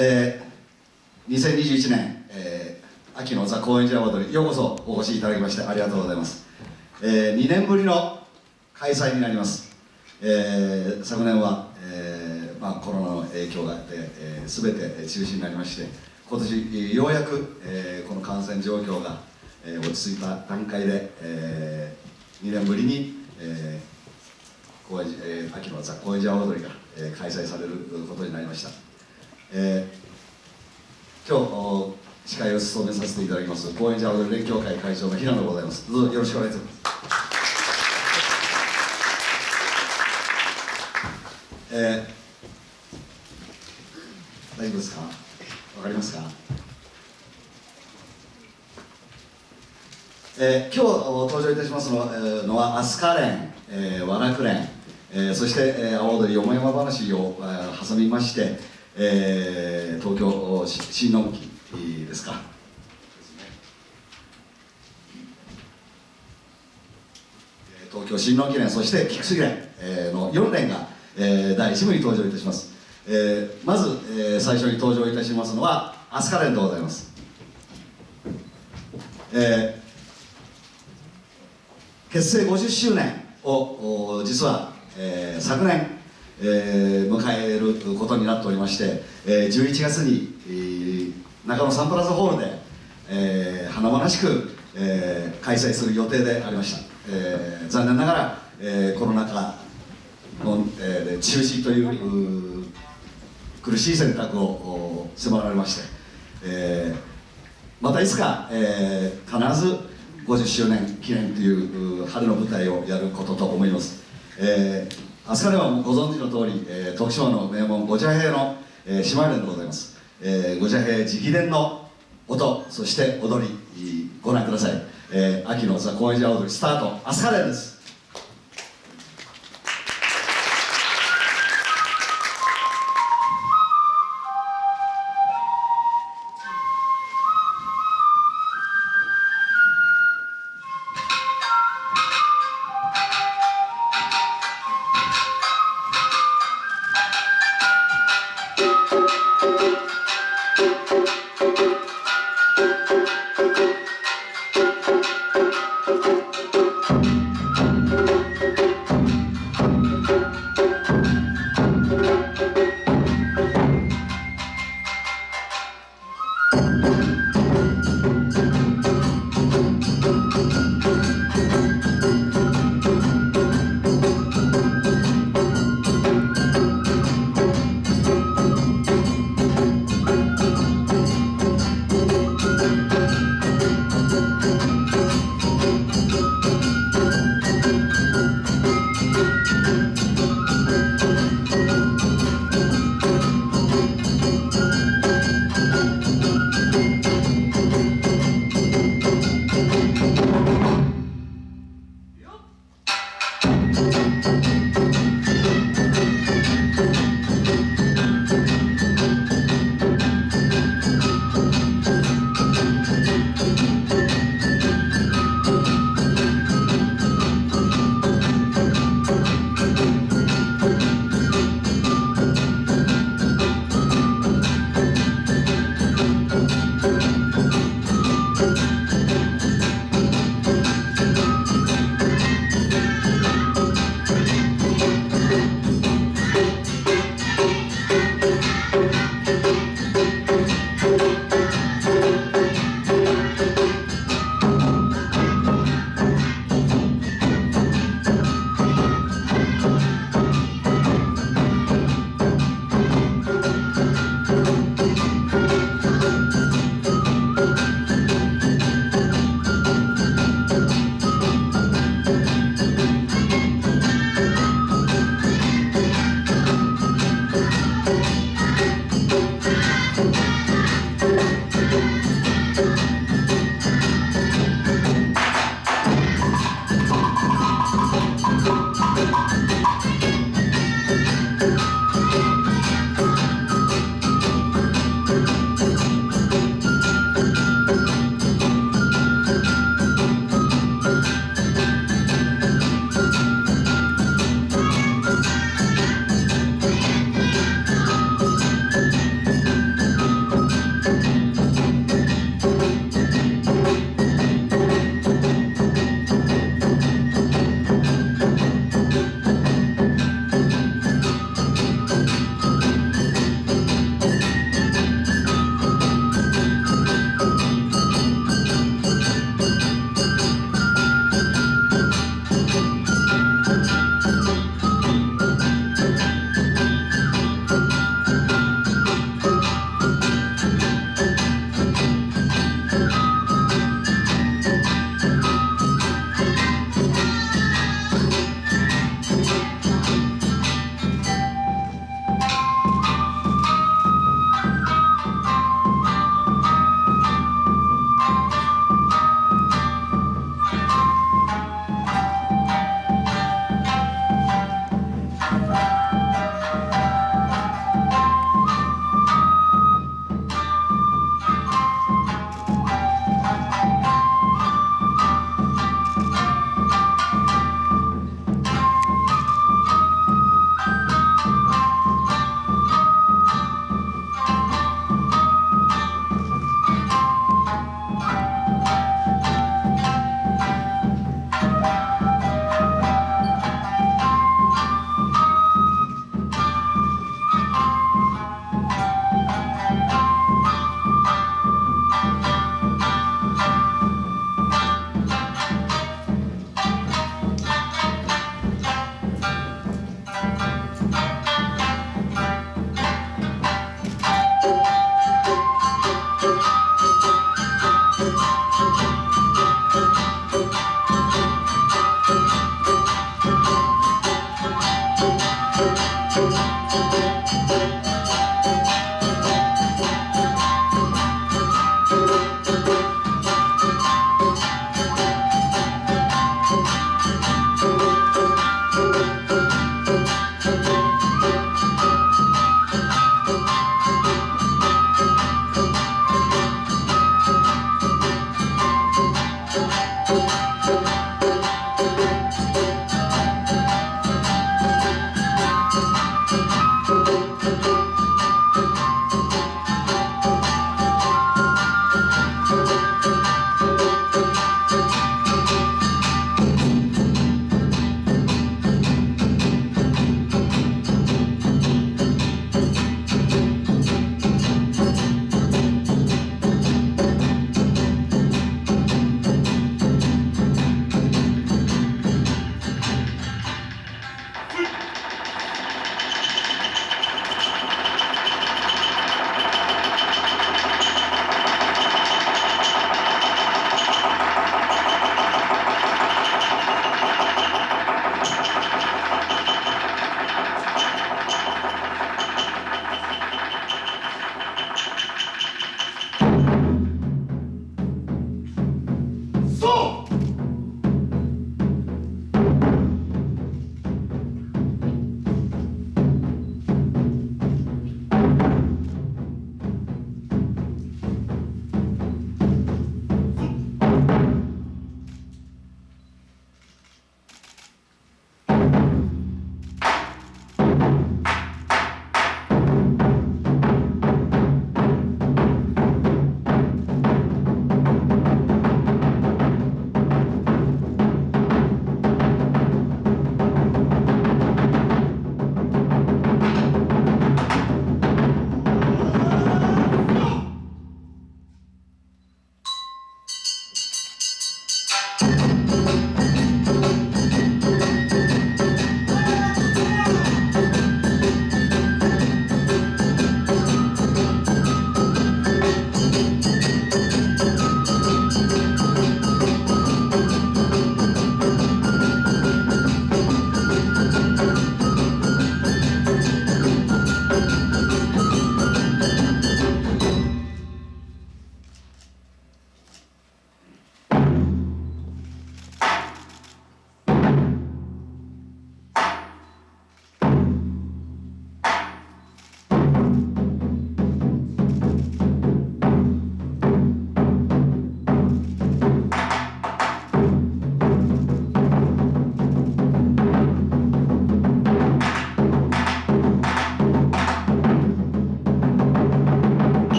えー、2021年、えー、秋のザ・高円寺アワードにようこそお越しいただきましてありがとうございます、えー、2年ぶりの開催になります、えー、昨年は、えーまあ、コロナの影響があって、えー、全て中止になりまして今年ようやく、えー、この感染状況が、えー、落ち着いた段階で、えー、2年ぶりに、えー高えー、秋のザ・高円寺阿波踊りが、えー、開催されることになりました。えー、今日司会を務めさせていただきます高円寺青連協会会長の平野でございます。どうぞよろしくお願いします。えー、大丈夫ですか？わかりますか？えー、今日登場いたしますのは,、えー、のは飛鳥連、えー、和楽連、えー、そして、えー、阿波踊りよもやま話を、えー、挟みまして、えー、東京新農機ですか。東京新農機連そして菊水連、えー、の4連が、えー、第1部に登場いたします、えー、まず、えー、最初に登場いたしますのは飛鳥連でございます、えー、結成50周年を実は、えー、昨年えー、迎えることになっておりまして、えー、11月に、えー、中野サンプラザホールで、えー、華々しく、えー、開催する予定でありました、えー、残念ながら、えー、コロナ禍の、えー、中止という苦しい選択を迫られまして、えー、またいつか、えー、必ず50周年記念という春の舞台をやることと思います、えー飛鳥ではご存知の通り、えー、徳島の名門五茶平の、えー、姉妹連でございます、えー、五茶平直伝の音そして踊りご覧ください、えー、秋のザ・高円寺踊りスタート。飛鳥連です。